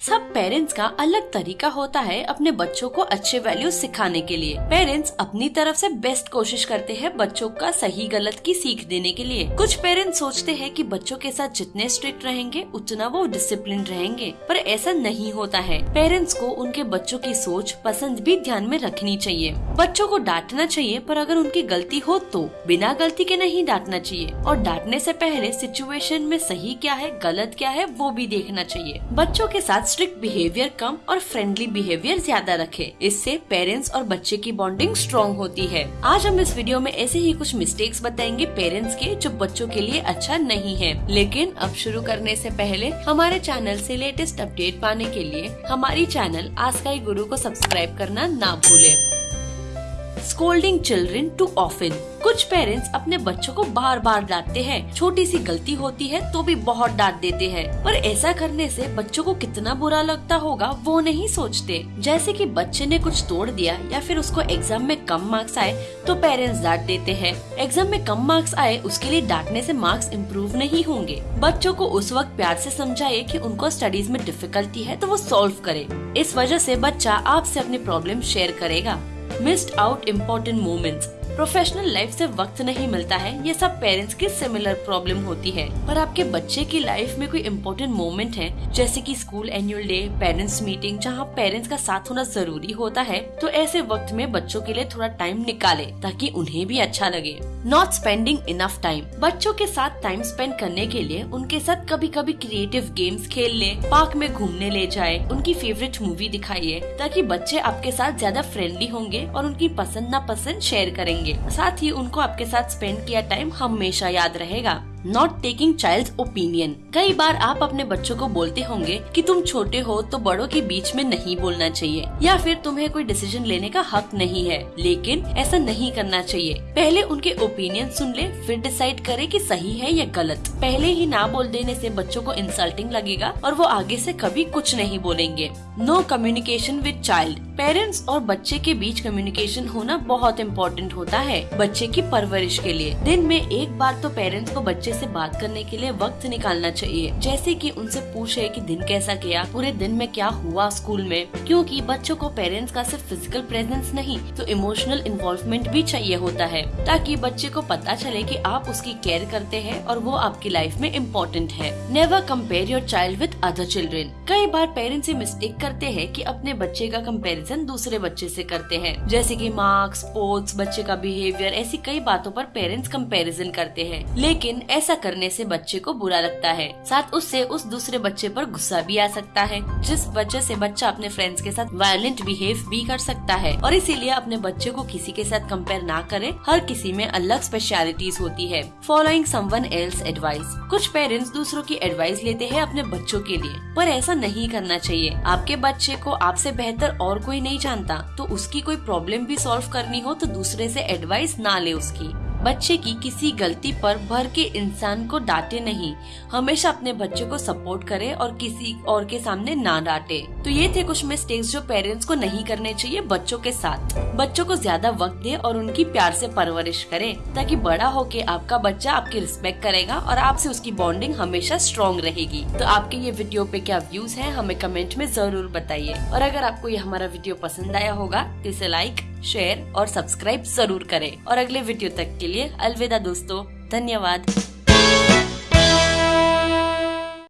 सब पेरेंट्स का अलग तरीका होता है अपने बच्चों को अच्छे वैल्यूज़ सिखाने के लिए। पेरेंट्स अपनी तरफ़ से बेस्ट कोशिश करते हैं बच्चों का सही गलत की सीख देने के लिए। कुछ पेरेंट्स सोचते हैं कि बच्चों के साथ जितने स्ट्रिक्ट रहेंगे, उतना वो डिसिप्लिन रहेंगे, पर ऐसा नहीं होता है। पेरेंट्स को उनके बच्चों की सोच पसंद भी ध्यान में रखनी चाहिए। बच्चों को डांटना चाहिए, पर अगर उनकी गलती हो तो। बिना गलती के नहीं डांटना चाहिए, और डांटने से पहले सिचुएशन में सही क्या है, गलत क्या है, वो भी देखना चाहिए। बच्चों के साथ स्ट्रिक्ट बिहेवियर कम और फ्रेंडली बिहेवियर ज़्यादा रखे। इससे पेरेंट्स और बच्चे की बॉन्डिंग स्ट्रॉन्ग होती है। आज हम इस वीडियो में ऐसे ही कुछ मिस्टेक्स बताएँगे पेरेंट्स के जो बच्चों के लिए अच्छा नहीं है। लेकिन अब शुरू करने से पहले हमारे चैनल से लेटेस्ट अपडेट पाने के लिए हमारी चैनल आस्काई गुरु को सब्सक्राइब करना ना भूले। स्कोल्डिंग चिल्ड्रेन टू ऑफिन कुछ पेरेंट्स अपने बच्चों को बार बार डांटते हैं। छोटी सी गलती होती है तो भी बहुत डांट देते हैं। पर ऐसा करने से बच्चों को कितना बुरा लगता होगा, वो नहीं सोचते। जैसे कि बच्चे ने कुछ तोड़ दिया या फिर उसको एग्ज़ाम में कम मार्क्स आए तो पेरेंट्स डांट देते हैं। एग्ज़ाम में कम मार्क्स आए, उसके लिए डांटने से मार्क्स इम्प्रूव नहीं होंगे। बच्चों को उस वक्त प्यार से समझाए कि उनको स्टडीज़ में डिफिकल्टी है तो वो सॉल्व करे। इस वजह से बच्चा आपसे अपनी प्रॉब्लम शेयर करेगा। Missed out important moments professional life से वक्त नहीं मिलता है। ये सब पेरेंट्स की सिमिलर प्रॉब्लम होती है। पर आपके बच्चे की लाइफ में कोई इम्पोर्टेंट मोमेंट है? जैसे कि school annual day parents meeting जहाँ पेरेंट्स का साथ होना ज़रूरी होता है तो ऐसे वक्त में बच्चों के लिए थोड़ा टाइम निकाले, ताकि उन्हें भी अच्छा लगे। नॉट स्पेंडिंग इनफ टाइम बच्चों के साथ टाइम स्पेंड करने के लिए उनके साथ कभी कभी क्रिएटिव गेम्स खेल ले पार्क में घूमने ले जाए, उनकी फेवरेट मूवी दिखाइए, ताकि बच्चे आपके साथ ज़्यादा फ्रेंडली होंगे और उनकी पसंद नापसंद शेयर करेंगे। करेंगे साथ ही उनको आपके साथ स्पेंड किया टाइम हमेशा याद रहेगा। नॉट टेकिंग चाइल्ड ओपिनियन कई बार आप अपने बच्चों को बोलते होंगे कि तुम छोटे हो तो बड़ों के बीच में नहीं बोलना चाहिए, या फिर तुम्हें कोई डिसीज़न लेने का हक नहीं है, लेकिन ऐसा नहीं करना चाहिए। पहले उनके ओपिनियन सुन ले, फिर डिसाइड करे कि सही है या गलत। पहले ही ना बोल देने से बच्चों को इंसल्टिंग लगेगा और वो आगे से कभी कुछ नहीं बोलेंगे। No communication with child parents और बच्चे के बीच कम्युनिकेशन होना बहुत इम्पोर्टेंट होता है, बच्चे की परवरिश के लिए। दिन में एक बार तो पेरेंट्स को बच्चे से बात करने के लिए वक्त निकालना चाहिए। जैसे कि उनसे पूछे कि दिन कैसा गया, पूरे दिन में क्या हुआ स्कूल में। क्योंकि बच्चों को पेरेंट्स का सिर्फ़ फ़िज़िकल प्रेजेंस नहीं तो इमोशनल इन्वॉल्वमेंट भी चाहिए होता है। ताकि बच्चे को पता चले कि आप उसकी केयर करते हैं और वो आपकी लाइफ में इम्पोर्टेंट है। Never compare your child with other children कई बार पेरेंट्स ये मिस्टेक करते हैं कि अपने बच्चे का कंपैरिजन दूसरे बच्चे से करते हैं। जैसे कि मार्क्स स्पोर्ट्स बच्चे का बिहेवियर ऐसी कई बातों पर पेरेंट्स कंपैरिजन करते हैं। लेकिन ऐसा करने से बच्चे को बुरा लगता है। साथ उससे उस दूसरे बच्चे पर गुस्सा भी आ सकता है, जिस वजह से बच्चा अपने फ्रेंड्स के साथ वायलेंट बिहेव भी कर सकता है। और इसीलिए अपने बच्चे को किसी के साथ कंपेयर ना करें, हर किसी में अलग स्पेशलिटीज होती है। फॉलोइंग समवन एल्स एडवाइस कुछ पेरेंट्स दूसरों की एडवाइस लेते हैं अपने बच्चों के लिए, पर ऐसा नहीं करना चाहिए। आपके बच्चे को आपसे बेहतर और कोई नहीं जानता तो उसकी कोई प्रॉब्लम भी सॉल्व करनी हो तो दूसरे से एडवाइस ना ले उसकी। बच्चे की किसी गलती पर भर के इंसान को डांटे नहीं। हमेशा अपने बच्चे को सपोर्ट करे और किसी और के सामने ना डांटे। तो ये थे कुछ मिस्टेक्स जो पेरेंट्स को नहीं करने चाहिए बच्चों के साथ। बच्चों को ज़्यादा वक्त दे और उनकी प्यार से परवरिश करे, ताकि बड़ा होके आपका बच्चा आपकी रिस्पेक्ट करेगा और आपसे उसकी बॉन्डिंग हमेशा स्ट्रॉन्ग रहेगी। तो आपके ये वीडियो पे क्या व्यूज़ है, हमें कमेंट में ज़रूर बताइए। और अगर आपको ये हमारा वीडियो पसंद आया होगा तो इसे लाइक शेयर और सब्सक्राइब ज़रूर करें। और अगले वीडियो तक के लिए अलविदा दोस्तों। धन्यवाद।